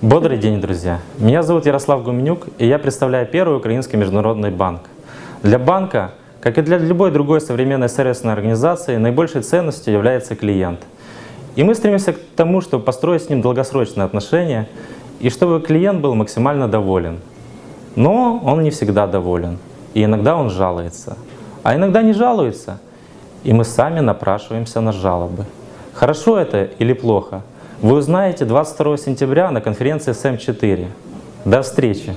Бодрый день, друзья! Меня зовут Ярослав Гуменюк, и я представляю первый украинский международный банк. Для банка, как и для любой другой современной сервисной организации, наибольшей ценностью является клиент. И мы стремимся к тому, чтобы построить с ним долгосрочные отношения, и чтобы клиент был максимально доволен. Но он не всегда доволен, и иногда он жалуется. А иногда не жалуется, и мы сами напрашиваемся на жалобы. Хорошо это или плохо – вы узнаете 22 сентября на конференции СМ4. До встречи!